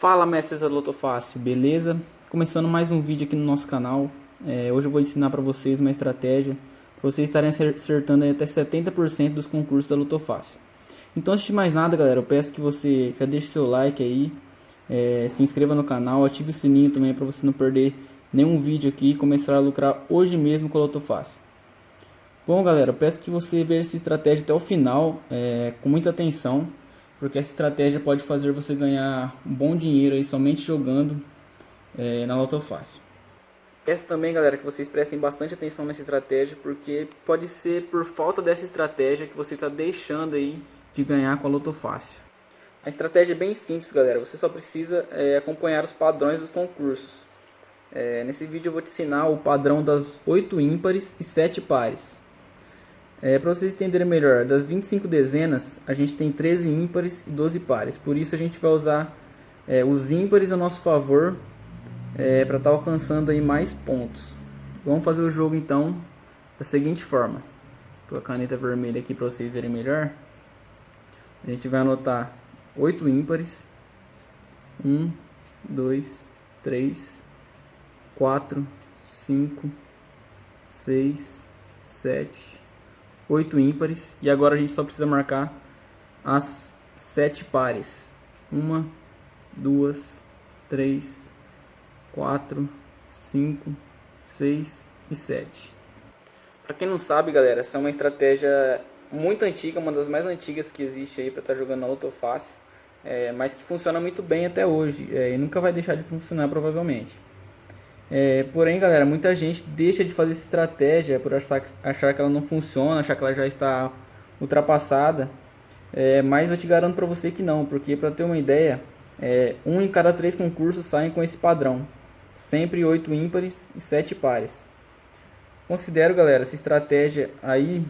Fala mestres da Loto Fácil, beleza? Começando mais um vídeo aqui no nosso canal. É, hoje eu vou ensinar para vocês uma estratégia para vocês estarem acertando até 70% dos concursos da Loto Fácil. Então antes de mais nada galera, eu peço que você já deixe seu like aí, é, se inscreva no canal, ative o sininho também para você não perder nenhum vídeo aqui e começar a lucrar hoje mesmo com a Loto Fácil. Bom galera, eu peço que você veja essa estratégia até o final, é, com muita atenção porque essa estratégia pode fazer você ganhar um bom dinheiro aí somente jogando é, na Loto Fácil. Peço também, galera, que vocês prestem bastante atenção nessa estratégia, porque pode ser por falta dessa estratégia que você está deixando aí de ganhar com a Loto Fácil. A estratégia é bem simples, galera. Você só precisa é, acompanhar os padrões dos concursos. É, nesse vídeo eu vou te ensinar o padrão das 8 ímpares e 7 pares. É, Para vocês entenderem melhor, das 25 dezenas, a gente tem 13 ímpares e 12 pares. Por isso a gente vai usar é, os ímpares a nosso favor é, para estar tá alcançando aí mais pontos. Vamos fazer o jogo então da seguinte forma. Com a caneta vermelha aqui para vocês verem melhor. A gente vai anotar 8 ímpares. 1, 2, 3, 4, 5, 6, 7, 8 ímpares. E agora a gente só precisa marcar as 7 pares. 1, 2, 3, 4, 5, 6 e 7. Para quem não sabe, galera, essa é uma estratégia muito antiga, uma das mais antigas que existe aí para estar tá jogando na Loto Fácil. É, mas que funciona muito bem até hoje é, e nunca vai deixar de funcionar provavelmente. É, porém, galera, muita gente deixa de fazer essa estratégia por achar, achar que ela não funciona, achar que ela já está ultrapassada. É, mas eu te garanto para você que não, porque para ter uma ideia, é, um em cada três concursos saem com esse padrão. Sempre oito ímpares e sete pares. Considero, galera, essa estratégia aí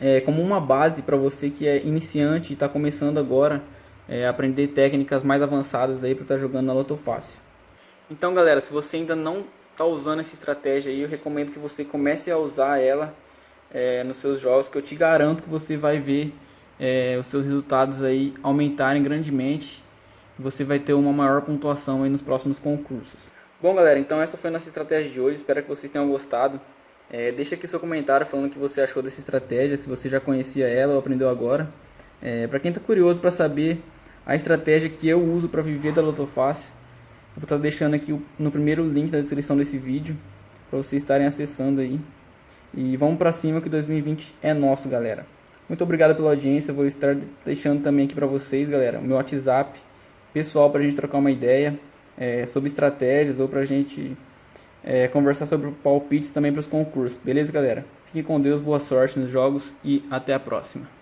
é, como uma base para você que é iniciante e está começando agora é, aprender técnicas mais avançadas aí para estar tá jogando na Loto Fácil. Então galera, se você ainda não está usando essa estratégia aí, eu recomendo que você comece a usar ela é, nos seus jogos, que eu te garanto que você vai ver é, os seus resultados aí aumentarem grandemente. Você vai ter uma maior pontuação aí nos próximos concursos. Bom galera, então essa foi a nossa estratégia de hoje, espero que vocês tenham gostado. É, deixa aqui seu comentário falando o que você achou dessa estratégia, se você já conhecia ela ou aprendeu agora. É, para quem está curioso para saber a estratégia que eu uso para viver da Loto Fácil, vou estar deixando aqui no primeiro link da descrição desse vídeo para vocês estarem acessando aí. E vamos para cima que 2020 é nosso, galera. Muito obrigado pela audiência. Vou estar deixando também aqui para vocês, galera, o meu WhatsApp pessoal para a gente trocar uma ideia é, sobre estratégias ou para a gente é, conversar sobre palpites também para os concursos. Beleza, galera? Fiquem com Deus, boa sorte nos jogos e até a próxima.